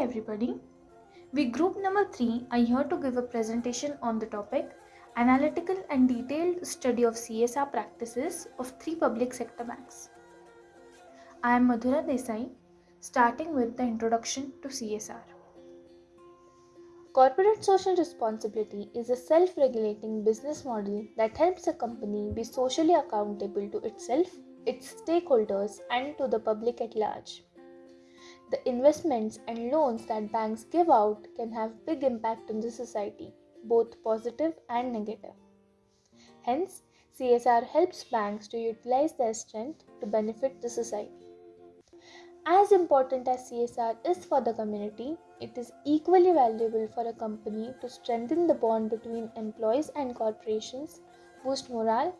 everybody. We, group number three, are here to give a presentation on the topic Analytical and Detailed Study of CSR Practices of Three Public Sector Banks. I am Madhura Desai, starting with the introduction to CSR. Corporate social responsibility is a self regulating business model that helps a company be socially accountable to itself, its stakeholders, and to the public at large. The investments and loans that banks give out can have big impact on the society, both positive and negative. Hence, CSR helps banks to utilize their strength to benefit the society. As important as CSR is for the community, it is equally valuable for a company to strengthen the bond between employees and corporations, boost morale,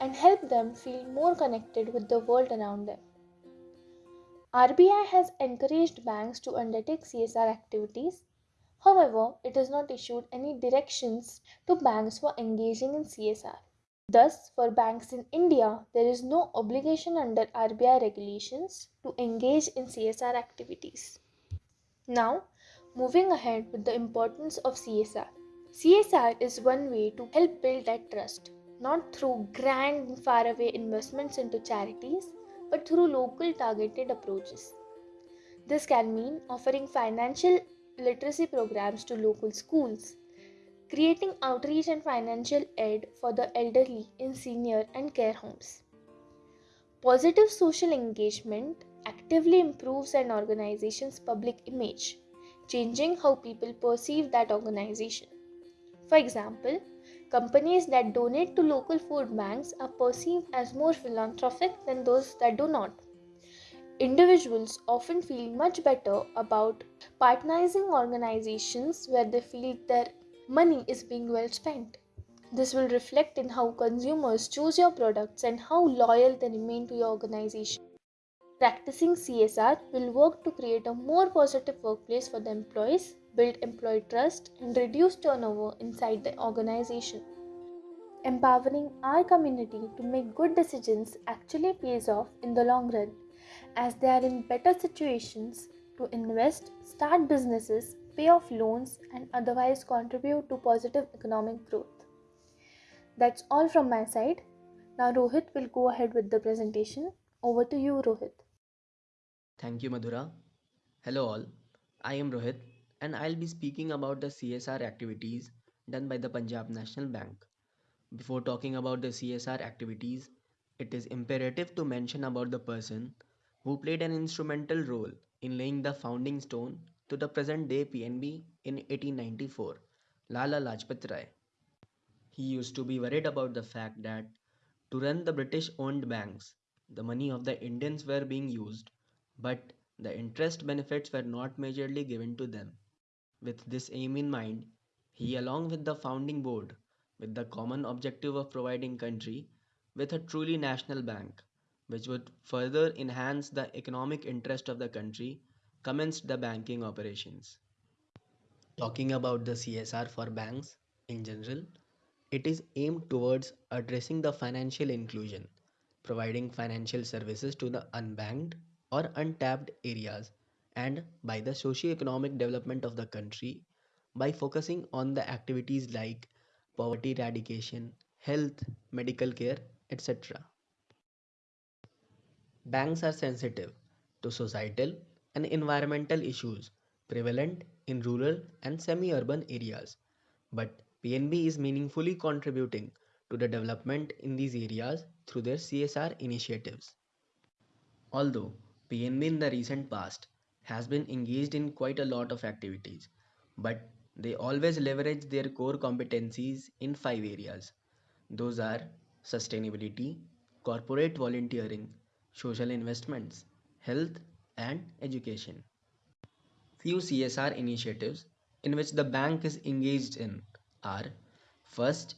and help them feel more connected with the world around them. RBI has encouraged banks to undertake CSR activities. However, it has not issued any directions to banks for engaging in CSR. Thus, for banks in India, there is no obligation under RBI regulations to engage in CSR activities. Now, moving ahead with the importance of CSR. CSR is one way to help build that trust, not through grand and faraway investments into charities, but through local targeted approaches. This can mean offering financial literacy programs to local schools, creating outreach and financial aid for the elderly in senior and care homes. Positive social engagement actively improves an organization's public image, changing how people perceive that organization. For example, companies that donate to local food banks are perceived as more philanthropic than those that do not. Individuals often feel much better about partnerizing organizations where they feel their money is being well spent. This will reflect in how consumers choose your products and how loyal they remain to your organization. Practicing CSR will work to create a more positive workplace for the employees, build employee trust, and reduce turnover inside the organization. Empowering our community to make good decisions actually pays off in the long run, as they are in better situations to invest, start businesses, pay off loans, and otherwise contribute to positive economic growth. That's all from my side. Now, Rohit will go ahead with the presentation. Over to you, Rohit. Thank you, Madhura. Hello, all. I am Rohit, and I'll be speaking about the CSR activities done by the Punjab National Bank. Before talking about the CSR activities, it is imperative to mention about the person who played an instrumental role in laying the founding stone to the present day PNB in 1894, Lala Lajpat Rai. He used to be worried about the fact that to run the British owned banks, the money of the Indians were being used, but the interest benefits were not majorly given to them. With this aim in mind, he along with the founding board with the common objective of providing country with a truly national bank which would further enhance the economic interest of the country commenced the banking operations. Talking about the CSR for banks in general, it is aimed towards addressing the financial inclusion, providing financial services to the unbanked or untapped areas, and by the socio-economic development of the country by focusing on the activities like poverty eradication, health, medical care, etc. Banks are sensitive to societal and environmental issues prevalent in rural and semi-urban areas, but PNB is meaningfully contributing to the development in these areas through their CSR initiatives. Although PNB in the recent past has been engaged in quite a lot of activities, but they always leverage their core competencies in five areas. Those are sustainability, corporate volunteering, social investments, health, and education. Few CSR initiatives in which the bank is engaged in are first,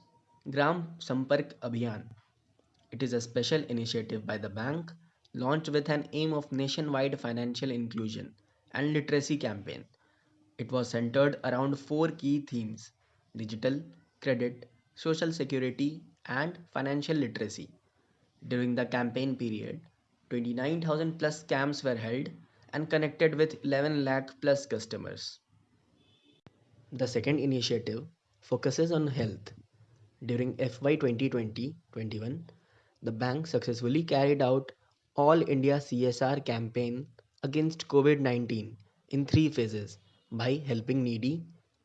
Gram Sampark Abhiyan. It is a special initiative by the bank launched with an aim of nationwide financial inclusion and literacy campaign it was centered around four key themes digital, credit, social security, and financial literacy. During the campaign period, 29,000 plus camps were held and connected with 11 lakh plus customers. The second initiative focuses on health. During FY 2020-21, the bank successfully carried out All India CSR campaign against COVID-19 in three phases by helping needy,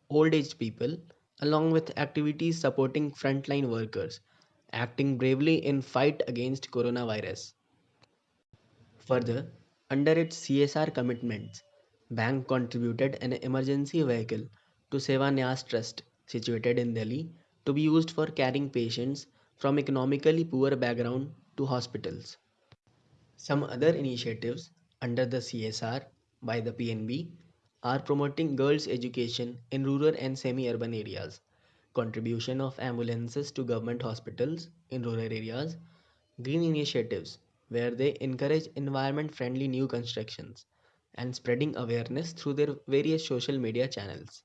old age people along with activities supporting frontline workers acting bravely in fight against coronavirus. Further, under its CSR commitments, bank contributed an emergency vehicle to Sevanyas Trust situated in Delhi to be used for carrying patients from economically poor background to hospitals. Some other initiatives under the CSR by the PNB are promoting girls' education in rural and semi-urban areas, contribution of ambulances to government hospitals in rural areas, green initiatives where they encourage environment-friendly new constructions, and spreading awareness through their various social media channels.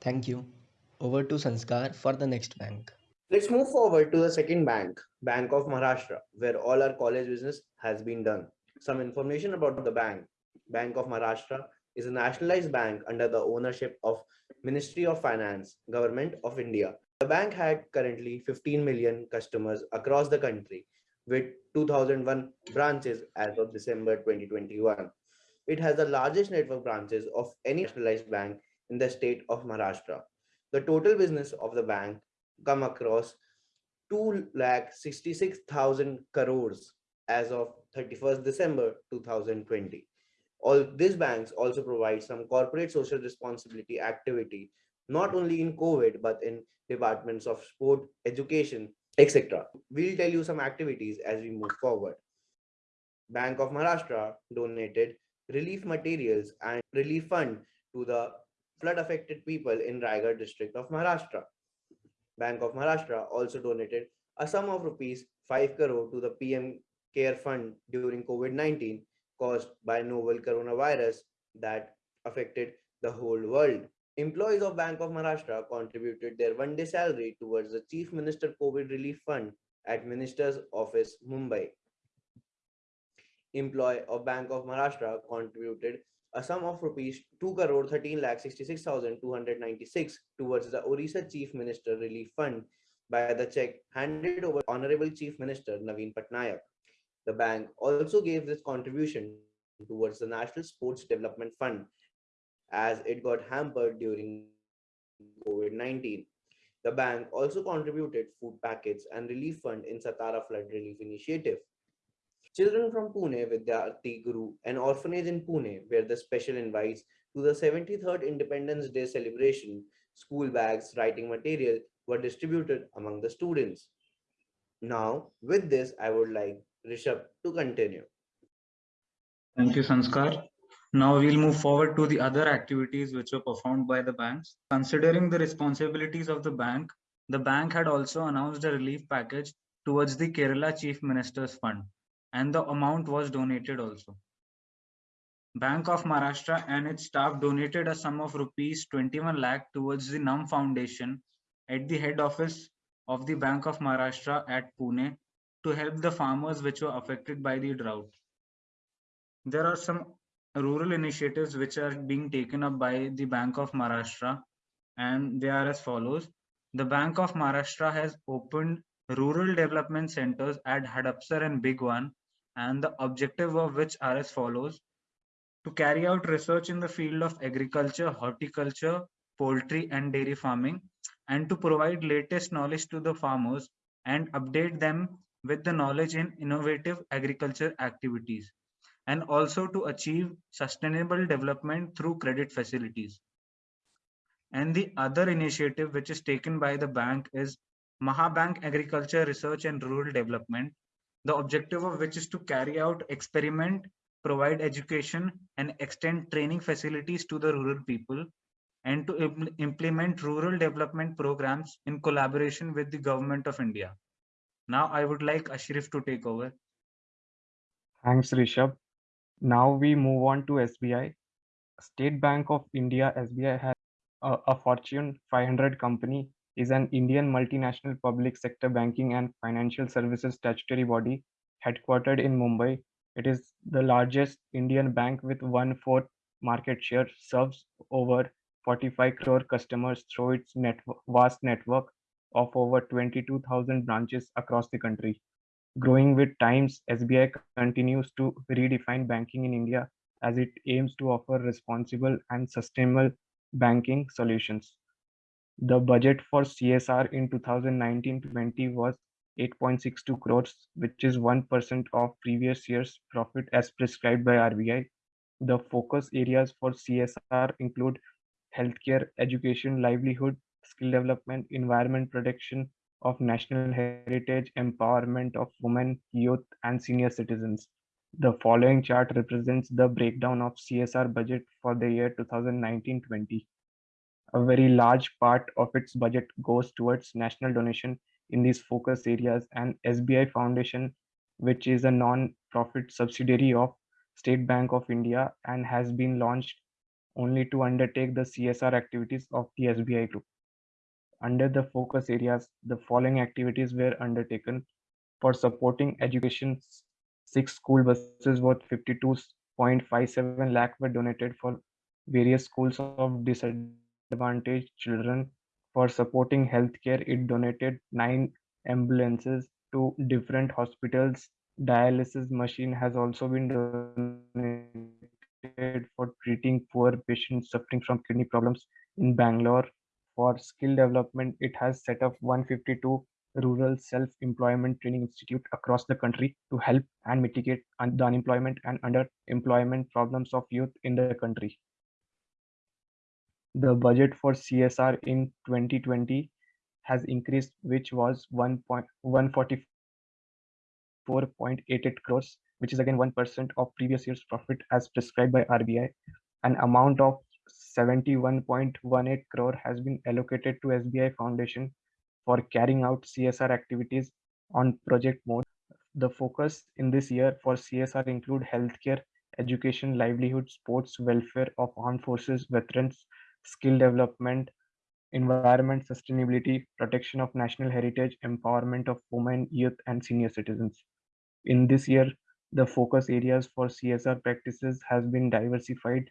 Thank you. Over to Sanskar for the next bank. Let's move forward to the second bank, Bank of Maharashtra, where all our college business has been done. Some information about the bank. Bank of Maharashtra is a nationalized bank under the ownership of Ministry of Finance, Government of India. The bank had currently 15 million customers across the country with 2001 branches as of December 2021. It has the largest network branches of any nationalized bank in the state of Maharashtra. The total business of the bank come across 2 lakh 66,000 crores as of 31st December 2020. All these banks also provide some corporate social responsibility activity, not only in COVID, but in departments of sport, education, etc. We'll tell you some activities as we move forward. Bank of Maharashtra donated relief materials and relief fund to the flood affected people in Raigad district of Maharashtra. Bank of Maharashtra also donated a sum of rupees 5 crore to the PM Care Fund during COVID-19 caused by novel coronavirus that affected the whole world. Employees of Bank of Maharashtra contributed their one day salary towards the Chief Minister COVID Relief Fund at Minister's Office, Mumbai. Employee of Bank of Maharashtra contributed a sum of rupees 2 crore 13 lakh 66,296 towards the Orissa Chief Minister Relief Fund by the check handed over Honorable Chief Minister Naveen Patnaik. The bank also gave this contribution towards the National Sports Development Fund as it got hampered during COVID-19. The bank also contributed food packets and relief fund in Satara flood relief initiative. Children from Pune Vidyarthi Griha, an orphanage in Pune, where the special invites to the 73rd Independence Day celebration, school bags, writing material were distributed among the students. Now, with this, I would like Rishabh to continue. Thank you, Sanskar. Now we'll move forward to the other activities which were performed by the banks. Considering the responsibilities of the bank, the bank had also announced a relief package towards the Kerala Chief Minister's Fund and the amount was donated also. Bank of Maharashtra and its staff donated a sum of rupees 21 lakh towards the NAAM Foundation at the head office of the Bank of Maharashtra at Pune to help the farmers which were affected by the drought. There are some rural initiatives which are being taken up by the Bank of Maharashtra and they are as follows. The Bank of Maharashtra has opened rural development centers at Hadapsar and Bhigwan and the objective of which are as follows. To carry out research in the field of agriculture, horticulture, poultry and dairy farming and to provide latest knowledge to the farmers and update them with the knowledge in innovative agriculture activities and also to achieve sustainable development through credit facilities. And the other initiative which is taken by the bank is Mahabank Agriculture Research and Rural Development, the objective of which is to carry out experiment, provide education and extend training facilities to the rural people and to im implement rural development programs in collaboration with the government of India. Now I would like Ashraf to take over. Thanks, Rishabh. Now we move on to SBI. State Bank of India, SBI has a, a Fortune 500 company, is an Indian multinational public sector banking and financial services statutory body headquartered in Mumbai It is the largest Indian bank with one fourth market share, serves over 45 crore customers through its net, vast network of over 22,000 branches across the country. Growing with times, SBI continues to redefine banking in India as it aims to offer responsible and sustainable banking solutions. The budget for CSR in 2019-20 was 8.62 crores, which is 1% of previous year's profit as prescribed by RBI. The focus areas for CSR include healthcare, education, livelihood, skill development, environment protection of national heritage, empowerment of women, youth, and senior citizens. The following chart represents the breakdown of CSR budget for the year 2019-20. A very large part of its budget goes towards national donation in these focus areas and SBI Foundation, which is a non-profit subsidiary of State Bank of India and has been launched only to undertake the CSR activities of the SBI Group. Under the focus areas, the following activities were undertaken for supporting education. Six school buses worth 52.57 lakh were donated for various schools of disadvantaged children. For supporting healthcare, it donated nine ambulances to different hospitals. Dialysis machine has also been donated for treating poor patients suffering from kidney problems in Bangalore. For skill development, it has set up 152 rural self-employment training institute across the country to help and mitigate the unemployment and underemployment problems of youth in the country. The budget for CSR in 2020 has increased, which was 1.144.88 crores, which is again 1% of previous year's profit as prescribed by RBI. An amount of 71.18 crore has been allocated to SBI Foundation for carrying out CSR activities on project mode. The focus in this year for CSR include healthcare, education, livelihood, sports, welfare of armed forces, veterans, skill development, environment sustainability, protection of national heritage, empowerment of women, youth, and senior citizens. In this year, the focus areas for CSR practices has been diversified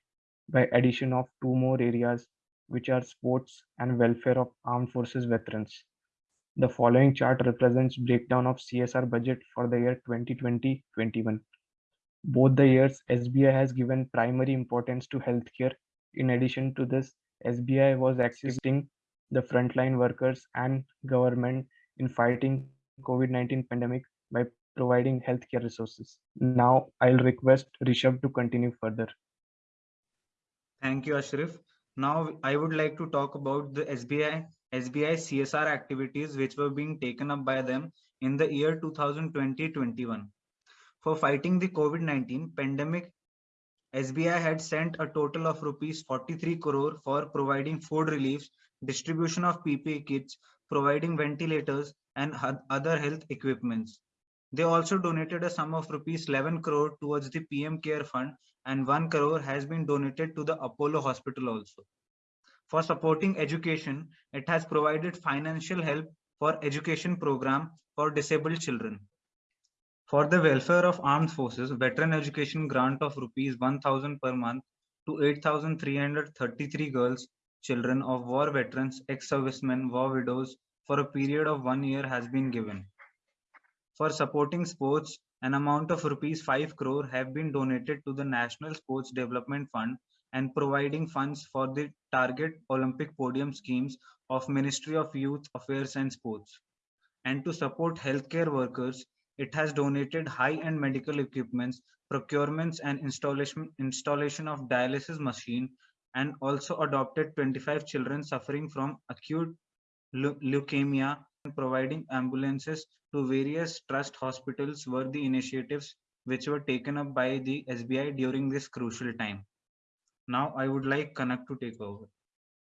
by addition of two more areas, which are sports and welfare of armed forces veterans. The following chart represents breakdown of CSR budget for the year 2020-21. Both the years, SBI has given primary importance to healthcare. In addition to this, SBI was assisting the frontline workers and government in fighting COVID-19 pandemic by providing healthcare resources. Now I'll request Rishabh to continue further. Thank you, Ashraf. Now I would like to talk about the SBI SBI CSR activities which were being taken up by them in the year 2020-21. For fighting the COVID-19 pandemic, SBI had sent a total of rupees 43 crore for providing food reliefs, distribution of PPE kits, providing ventilators and other health equipments. They also donated a sum of rupees 11 crore towards the PM Care Fund and 1 crore has been donated to the Apollo Hospital also. For supporting education, it has provided financial help for education program for disabled children. For the welfare of armed forces, veteran education grant of rupees 1000 per month to 8333 girls, children of war veterans, ex-servicemen, war widows for a period of one year has been given. For supporting sports, an amount of rupees 5 crore have been donated to the National Sports Development Fund and providing funds for the target Olympic podium schemes of Ministry of Youth Affairs and Sports. And to support healthcare workers, it has donated high-end medical equipments, procurements and installation, installation of dialysis machine, and also adopted 25 children suffering from acute leukemia and providing ambulances to various trust hospitals were the initiatives which were taken up by the SBI during this crucial time. Now I would like Kanak to take over.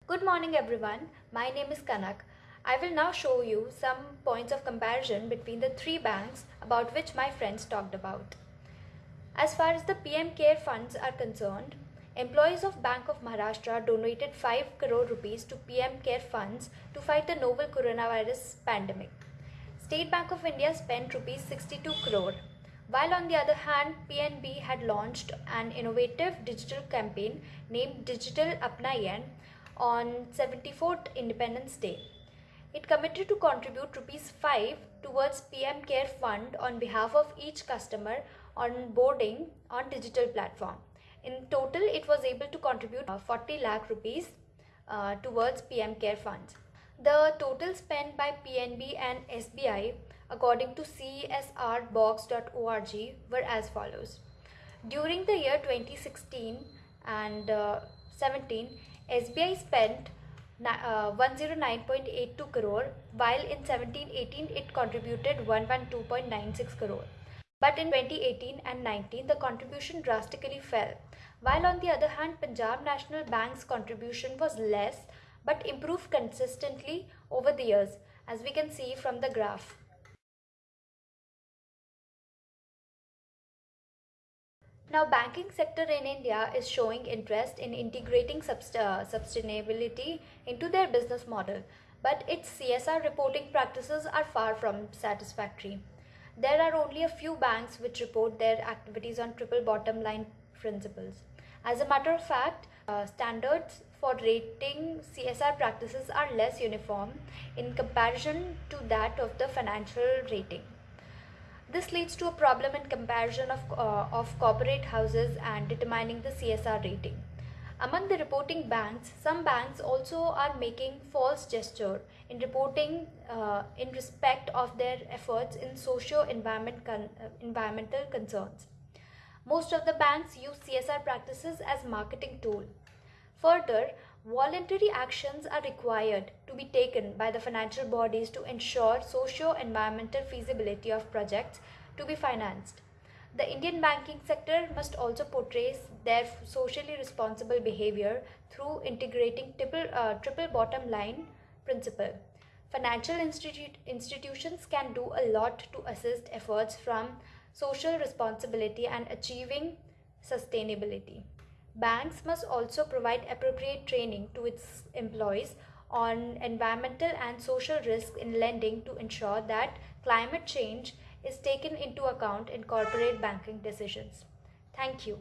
Good morning everyone. My name is Kanak. I will now show you some points of comparison between the three banks about which my friends talked about. As far as the PM Care funds are concerned, employees of Bank of Maharashtra donated 5 crore rupees to PM Care funds to fight the novel coronavirus pandemic. State Bank of India spent rupees 62 crore. While on the other hand, PNB had launched an innovative digital campaign named Digital Apnayen on 74th Independence Day. It committed to contribute rupees 5 towards PM Care Fund on behalf of each customer on boarding on digital platform. In total, it was able to contribute uh, 40 lakh rupees uh, towards PM Care funds. The total spent by PNB and SBI according to csrbox.org were as follows. During the year 2016 and uh, 17, SBI spent uh, 109.82 crore while in 17-18 it contributed 112.96 crore. But in 2018 and 19 the contribution drastically fell. While on the other hand Punjab National Bank's contribution was less but improved consistently over the years as we can see from the graph. Now, banking sector in India is showing interest in integrating uh, sustainability into their business model, but its CSR reporting practices are far from satisfactory. There are only a few banks which report their activities on triple bottom line principles. As a matter of fact, uh, standards for rating CSR practices are less uniform in comparison to that of the financial rating. This leads to a problem in comparison of, uh, of corporate houses and determining the CSR rating. Among the reporting banks, some banks also are making false gesture in reporting uh, in respect of their efforts in socio-environment con uh, environmental concerns. Most of the banks use CSR practices as marketing tool. Further, voluntary actions are required to be taken by the financial bodies to ensure socio-environmental feasibility of projects to be financed. The Indian banking sector must also portray their socially responsible behavior through integrating triple, uh, triple bottom line principle. Financial institu institutions can do a lot to assist efforts from social responsibility and achieving sustainability. Banks must also provide appropriate training to its employees on environmental and social risks in lending to ensure that climate change is taken into account in corporate banking decisions. Thank you.